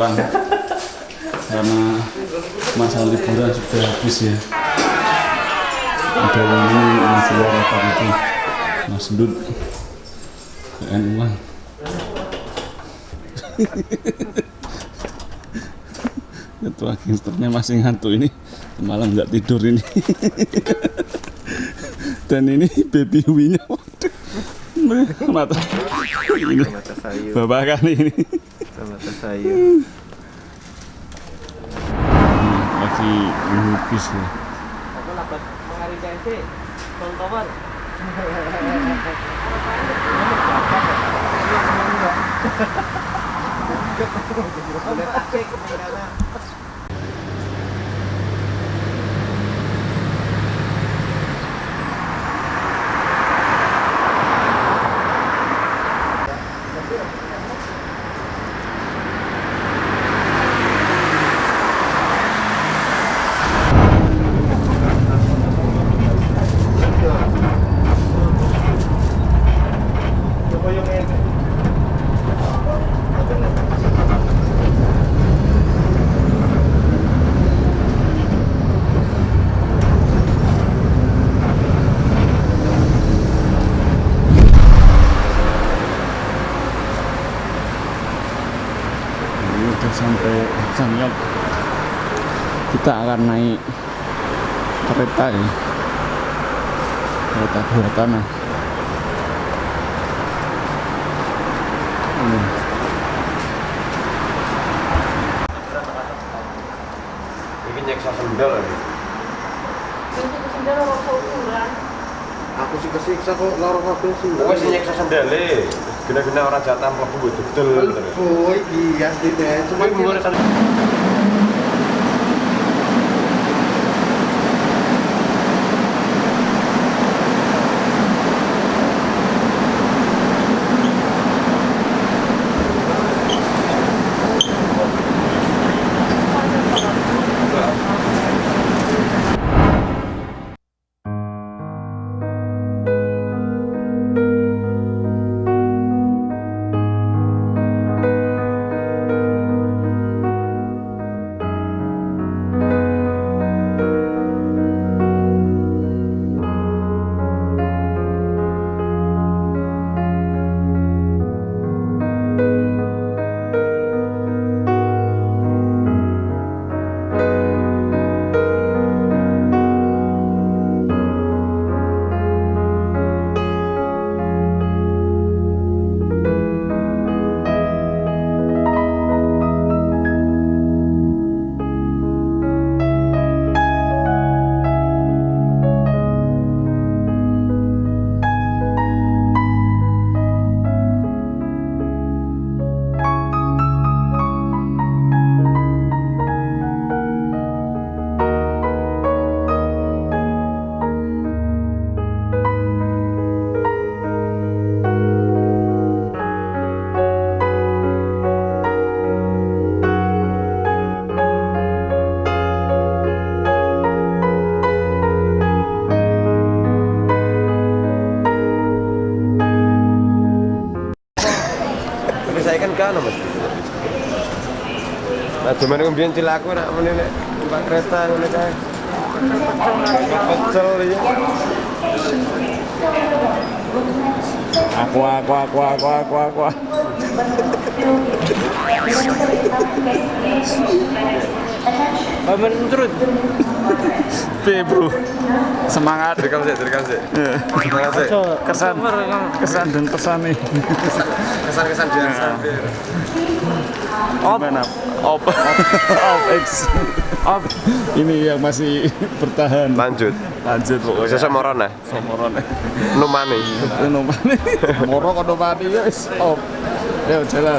pulang. Karena masa liburan sudah habis ya. Ada yang ini masih apa itu Mas Dud PN uang ketua gangsternya masih ngantuk ini. Malam nggak tidur ini. Dan ini baby winya mata ini bapak kali ini. Mata sayur lagi melukis ya Aku dapat mengarintensi contohan. ini kita akan naik kereta ya. Kereta bawah tanah ini ini nyeksa sendal ini Aku sih kesiksa kok lorong kabel sih. Gue sih nyeksa sendale Gina-gina orang jatah mlebu betul betul. Oh iya sih deh. Cuma Nah cuman kemudian cilaku nak meneh nek numpak kereta ngene kae. Pecel ya. aku aku aku aku aku aku Pamen terus. P bro. Semangat Direkam sih, direkam sih. Semangat sih. kesan. Kesan dan pesan nih Kesan-kesan biasa. gimana? Op. Op. X op. Ini yang masih bertahan. Lanjut. lanjut pokoknya. Sesuk moron nah. somoron Numani. nomane moro kono mati ya wis op. Ayo jalan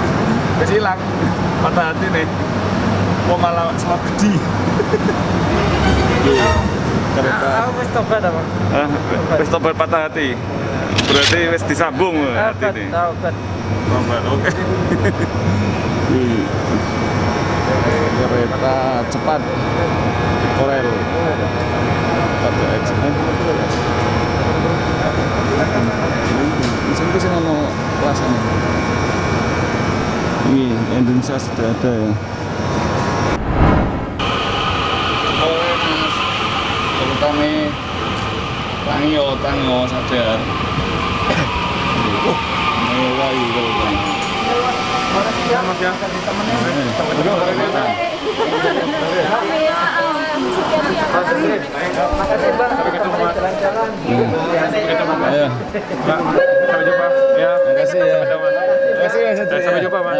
Wis hilang. Patah hati nih. Mau malah salah gede. Kereta. Aku wis tobat apa? Ah, wis tobat patah hati. Berarti wis disambung hati ini. tobat. Tobat, oke. Kereta cepat Korel. Pada X. Di sini sih mau kelasan. Ini Indonesia sudah ada ya. Terutama Tangyo, Tangyo sadar. Jalan-jalan. Ayo. Sampai jumpa. Ya. Makasih ya. Makasih Mas. Sampai jumpa, Mas.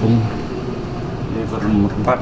cùng một bát